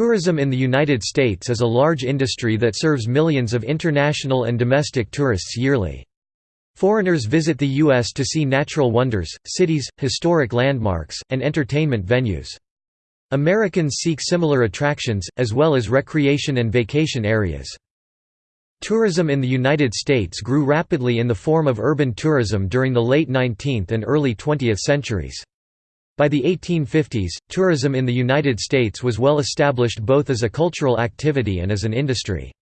Tourism in the United States is a large industry that serves millions of international and domestic tourists yearly. Foreigners visit the U.S. to see natural wonders, cities, historic landmarks, and entertainment venues. Americans seek similar attractions, as well as recreation and vacation areas. Tourism in the United States grew rapidly in the form of urban tourism during the late 19th and early 20th centuries. By the 1850s, tourism in the United States was well established both as a cultural activity and as an industry.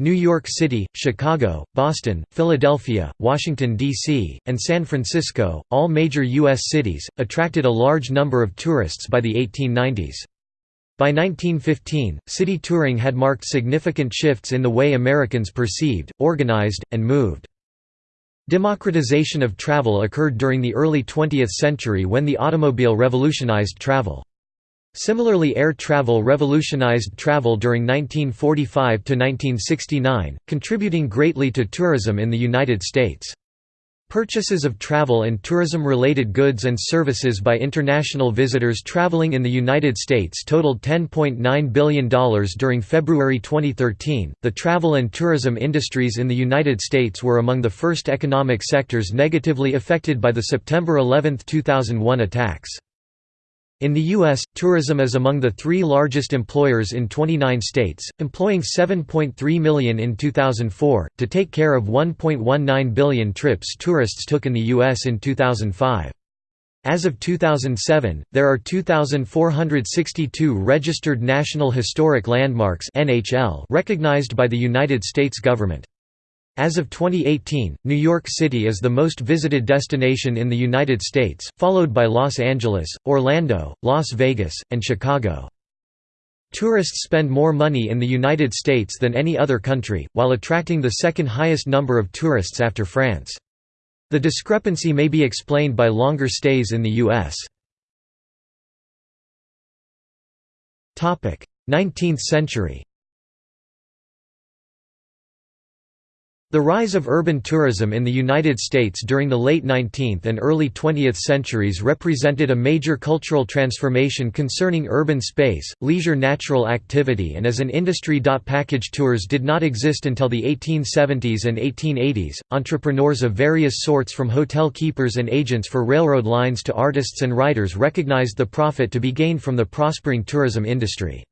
New York City, Chicago, Boston, Philadelphia, Washington, D.C., and San Francisco, all major U.S. cities, attracted a large number of tourists by the 1890s. By 1915, city touring had marked significant shifts in the way Americans perceived, organized, and moved. Democratization of travel occurred during the early 20th century when the automobile revolutionized travel. Similarly air travel revolutionized travel during 1945 to 1969, contributing greatly to tourism in the United States. Purchases of travel and tourism-related goods and services by international visitors traveling in the United States totaled $10.9 billion during February 2013. The travel and tourism industries in the United States were among the first economic sectors negatively affected by the September 11, 2001 attacks. In the U.S., tourism is among the three largest employers in 29 states, employing 7.3 million in 2004, to take care of 1.19 billion trips tourists took in the U.S. in 2005. As of 2007, there are 2,462 registered National Historic Landmarks recognized by the United States government. As of 2018, New York City is the most visited destination in the United States, followed by Los Angeles, Orlando, Las Vegas, and Chicago. Tourists spend more money in the United States than any other country, while attracting the second highest number of tourists after France. The discrepancy may be explained by longer stays in the U.S. 19th century The rise of urban tourism in the United States during the late 19th and early 20th centuries represented a major cultural transformation concerning urban space, leisure natural activity and as an industry. Package tours did not exist until the 1870s and 1880s. Entrepreneurs of various sorts from hotel keepers and agents for railroad lines to artists and writers recognized the profit to be gained from the prospering tourism industry.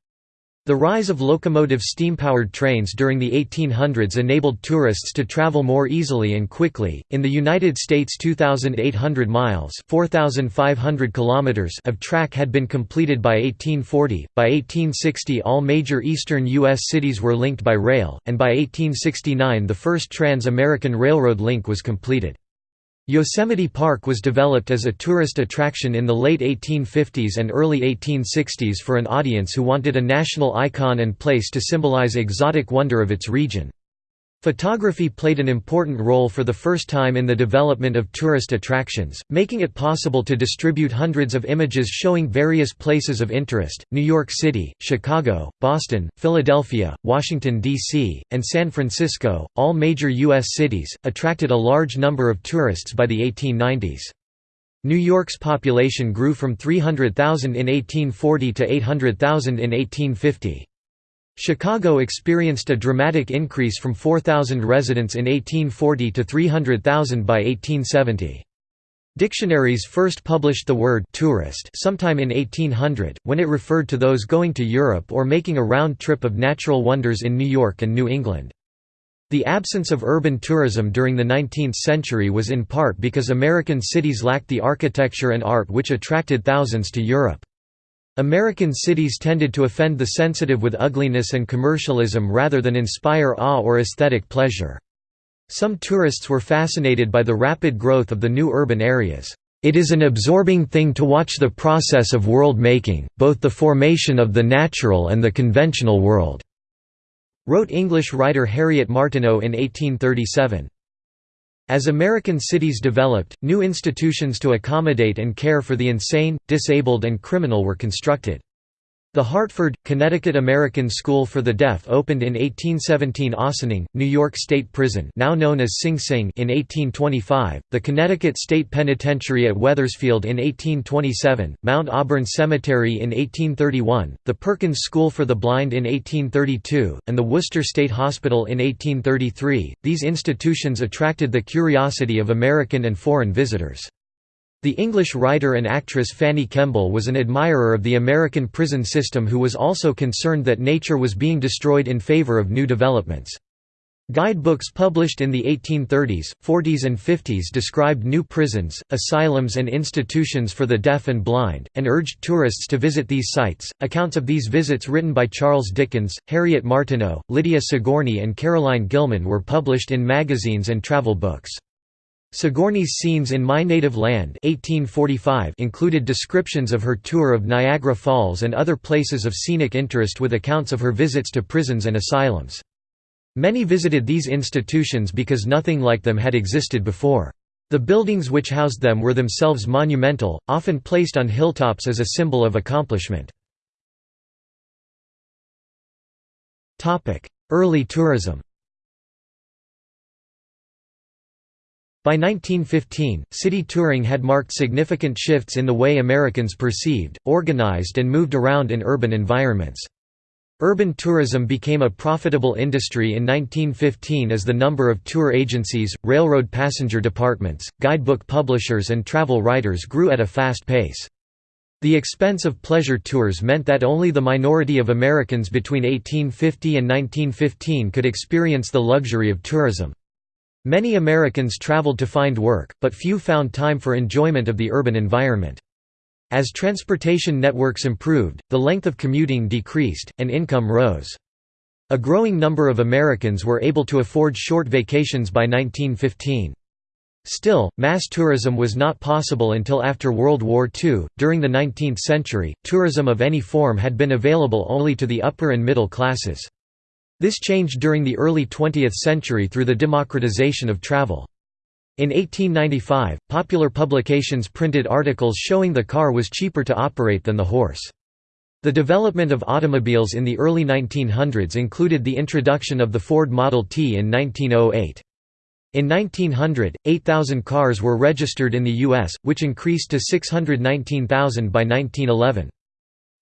The rise of locomotive steam-powered trains during the 1800s enabled tourists to travel more easily and quickly. In the United States, 2,800 miles (4,500 kilometers) of track had been completed by 1840. By 1860, all major eastern U.S. cities were linked by rail, and by 1869, the first Trans-American Railroad link was completed. Yosemite Park was developed as a tourist attraction in the late 1850s and early 1860s for an audience who wanted a national icon and place to symbolize exotic wonder of its region. Photography played an important role for the first time in the development of tourist attractions, making it possible to distribute hundreds of images showing various places of interest. New York City, Chicago, Boston, Philadelphia, Washington, D.C., and San Francisco, all major U.S. cities, attracted a large number of tourists by the 1890s. New York's population grew from 300,000 in 1840 to 800,000 in 1850. Chicago experienced a dramatic increase from 4,000 residents in 1840 to 300,000 by 1870. Dictionaries first published the word «tourist» sometime in 1800, when it referred to those going to Europe or making a round trip of natural wonders in New York and New England. The absence of urban tourism during the 19th century was in part because American cities lacked the architecture and art which attracted thousands to Europe. American cities tended to offend the sensitive with ugliness and commercialism rather than inspire awe or aesthetic pleasure. Some tourists were fascinated by the rapid growth of the new urban areas. It is an absorbing thing to watch the process of world-making, both the formation of the natural and the conventional world," wrote English writer Harriet Martineau in 1837. As American cities developed, new institutions to accommodate and care for the insane, disabled and criminal were constructed. The Hartford, Connecticut American School for the Deaf opened in 1817 Ossining, New York State Prison now known as Sing Sing in 1825, the Connecticut State Penitentiary at Wethersfield in 1827, Mount Auburn Cemetery in 1831, the Perkins School for the Blind in 1832, and the Worcester State Hospital in 1833. These institutions attracted the curiosity of American and foreign visitors. The English writer and actress Fanny Kemble was an admirer of the American prison system who was also concerned that nature was being destroyed in favor of new developments. Guidebooks published in the 1830s, 40s and 50s described new prisons, asylums and institutions for the deaf and blind, and urged tourists to visit these sites. Accounts of these visits written by Charles Dickens, Harriet Martineau, Lydia Sigourney and Caroline Gilman were published in magazines and travel books. Sigourney's scenes in My Native Land 1845 included descriptions of her tour of Niagara Falls and other places of scenic interest with accounts of her visits to prisons and asylums. Many visited these institutions because nothing like them had existed before. The buildings which housed them were themselves monumental, often placed on hilltops as a symbol of accomplishment. Early tourism By 1915, city touring had marked significant shifts in the way Americans perceived, organized and moved around in urban environments. Urban tourism became a profitable industry in 1915 as the number of tour agencies, railroad passenger departments, guidebook publishers and travel writers grew at a fast pace. The expense of pleasure tours meant that only the minority of Americans between 1850 and 1915 could experience the luxury of tourism. Many Americans traveled to find work, but few found time for enjoyment of the urban environment. As transportation networks improved, the length of commuting decreased, and income rose. A growing number of Americans were able to afford short vacations by 1915. Still, mass tourism was not possible until after World War II. During the 19th century, tourism of any form had been available only to the upper and middle classes. This changed during the early 20th century through the democratization of travel. In 1895, popular publications printed articles showing the car was cheaper to operate than the horse. The development of automobiles in the early 1900s included the introduction of the Ford Model T in 1908. In 1900, 8,000 cars were registered in the U.S., which increased to 619,000 by 1911.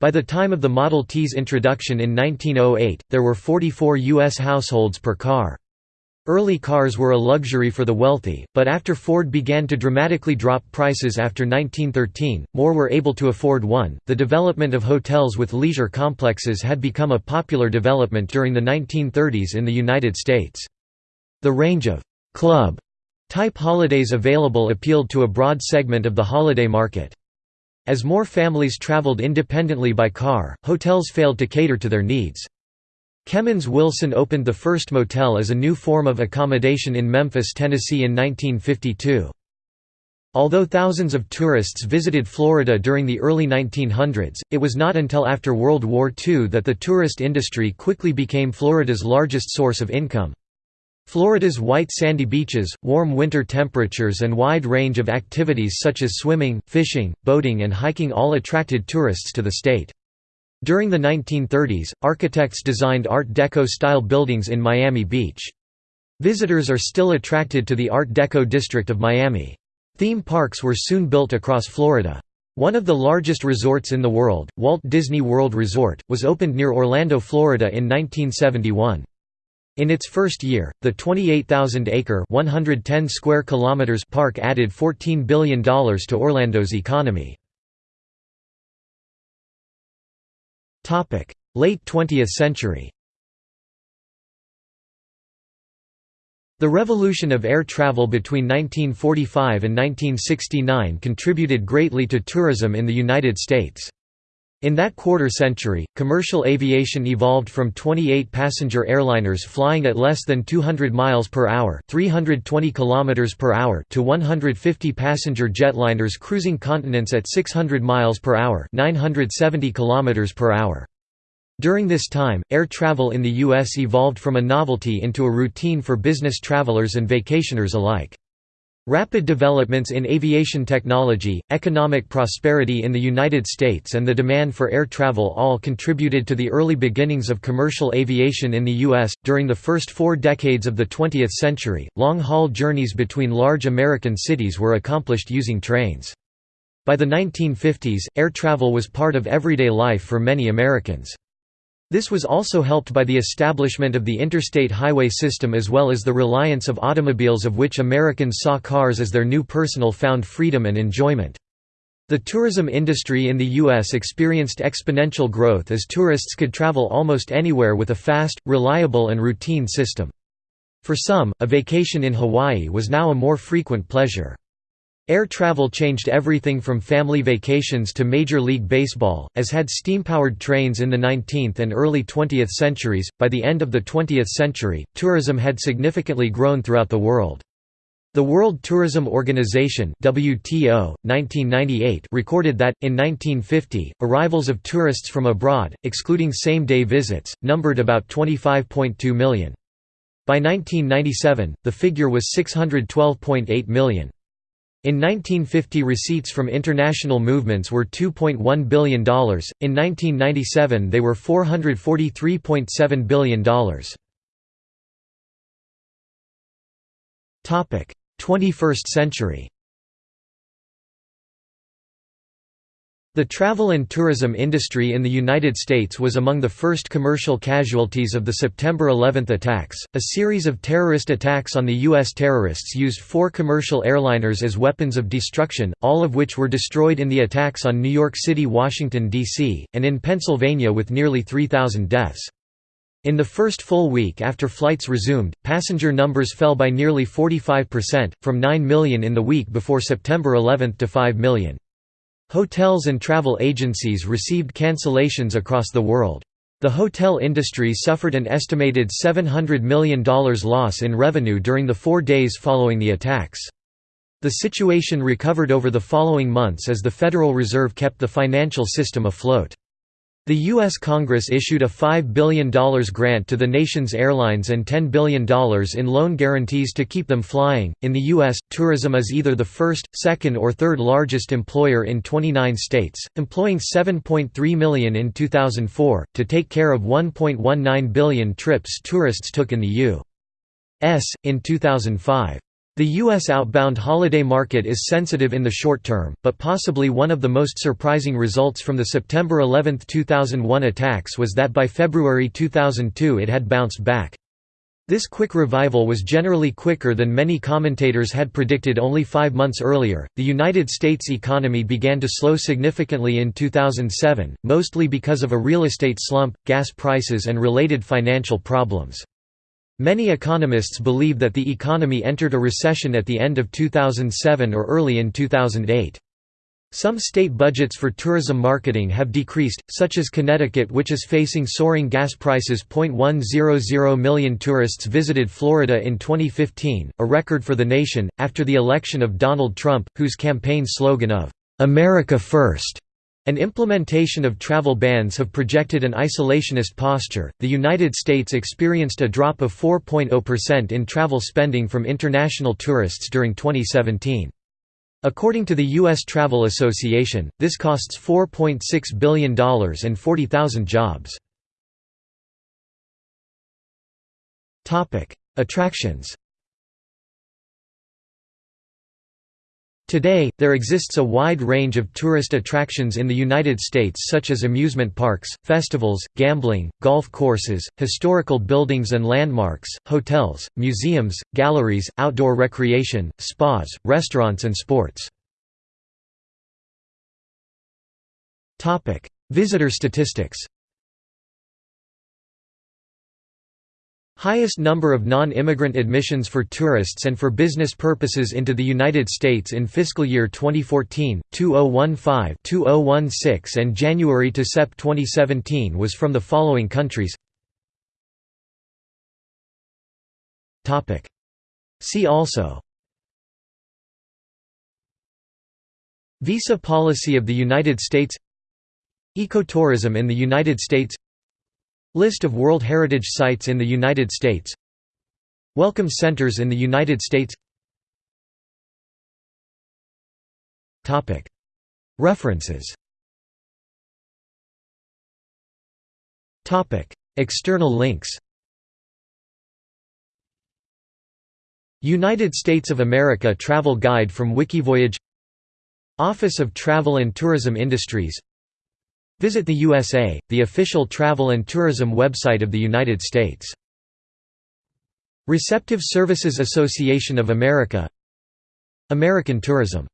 By the time of the Model T's introduction in 1908, there were 44 U.S. households per car. Early cars were a luxury for the wealthy, but after Ford began to dramatically drop prices after 1913, more were able to afford one. The development of hotels with leisure complexes had become a popular development during the 1930s in the United States. The range of club type holidays available appealed to a broad segment of the holiday market. As more families traveled independently by car, hotels failed to cater to their needs. Kemmons Wilson opened the first motel as a new form of accommodation in Memphis, Tennessee in 1952. Although thousands of tourists visited Florida during the early 1900s, it was not until after World War II that the tourist industry quickly became Florida's largest source of income. Florida's white sandy beaches, warm winter temperatures and wide range of activities such as swimming, fishing, boating and hiking all attracted tourists to the state. During the 1930s, architects designed Art Deco-style buildings in Miami Beach. Visitors are still attracted to the Art Deco district of Miami. Theme parks were soon built across Florida. One of the largest resorts in the world, Walt Disney World Resort, was opened near Orlando, Florida in 1971. In its first year, the 28,000-acre (110 square kilometers) park added $14 billion to Orlando's economy. Late 20th century The revolution of air travel between 1945 and 1969 contributed greatly to tourism in the United States. In that quarter-century, commercial aviation evolved from 28 passenger airliners flying at less than 200 miles per hour, 320 kilometers per hour to 150 passenger jetliners cruising continents at 600 miles per hour, 970 kilometers per hour. During this time, air travel in the US evolved from a novelty into a routine for business travelers and vacationers alike. Rapid developments in aviation technology, economic prosperity in the United States and the demand for air travel all contributed to the early beginnings of commercial aviation in the U.S. During the first four decades of the 20th century, long-haul journeys between large American cities were accomplished using trains. By the 1950s, air travel was part of everyday life for many Americans. This was also helped by the establishment of the interstate highway system as well as the reliance of automobiles of which Americans saw cars as their new personal found freedom and enjoyment. The tourism industry in the U.S. experienced exponential growth as tourists could travel almost anywhere with a fast, reliable and routine system. For some, a vacation in Hawaii was now a more frequent pleasure. Air travel changed everything from family vacations to Major League Baseball, as had steam-powered trains in the 19th and early 20th centuries. By the end of the 20th century, tourism had significantly grown throughout the world. The World Tourism Organization (WTO) 1998 recorded that in 1950, arrivals of tourists from abroad, excluding same-day visits, numbered about 25.2 million. By 1997, the figure was 612.8 million. In 1950 receipts from international movements were $2.1 billion, in 1997 they were $443.7 billion. 21st century The travel and tourism industry in the United States was among the first commercial casualties of the September 11 attacks. A series of terrorist attacks on the U.S. terrorists used four commercial airliners as weapons of destruction, all of which were destroyed in the attacks on New York City, Washington, D.C., and in Pennsylvania with nearly 3,000 deaths. In the first full week after flights resumed, passenger numbers fell by nearly 45%, from 9 million in the week before September 11 to 5 million. Hotels and travel agencies received cancellations across the world. The hotel industry suffered an estimated $700 million loss in revenue during the four days following the attacks. The situation recovered over the following months as the Federal Reserve kept the financial system afloat. The U.S. Congress issued a $5 billion grant to the nation's airlines and $10 billion in loan guarantees to keep them flying. In the U.S., tourism is either the first, second, or third largest employer in 29 states, employing 7.3 million in 2004, to take care of 1.19 billion trips tourists took in the U.S. in 2005. The U.S. outbound holiday market is sensitive in the short term, but possibly one of the most surprising results from the September 11, 2001 attacks was that by February 2002 it had bounced back. This quick revival was generally quicker than many commentators had predicted only five months earlier. The United States economy began to slow significantly in 2007, mostly because of a real estate slump, gas prices, and related financial problems. Many economists believe that the economy entered a recession at the end of 2007 or early in 2008. Some state budgets for tourism marketing have decreased, such as Connecticut which is facing soaring gas prices. 100 million tourists visited Florida in 2015, a record for the nation, after the election of Donald Trump, whose campaign slogan of, "'America First' An implementation of travel bans have projected an isolationist posture. The United States experienced a drop of 4.0% in travel spending from international tourists during 2017. According to the U.S. Travel Association, this costs $4.6 billion and 40,000 jobs. Attractions Today, there exists a wide range of tourist attractions in the United States such as amusement parks, festivals, gambling, golf courses, historical buildings and landmarks, hotels, museums, galleries, outdoor recreation, spas, restaurants and sports. Visitor statistics Highest number of non-immigrant admissions for tourists and for business purposes into the United States in fiscal year 2014, 2015, 2016 and January to Sep 2017 was from the following countries. See also. Visa policy of the United States. Ecotourism in the United States List of World Heritage Sites in the United States. Welcome Centers in the United States. References. External links. United States of America Travel Guide from Wikivoyage. Office of Travel and Tourism Industries Visit the USA, the official travel and tourism website of the United States. Receptive Services Association of America American Tourism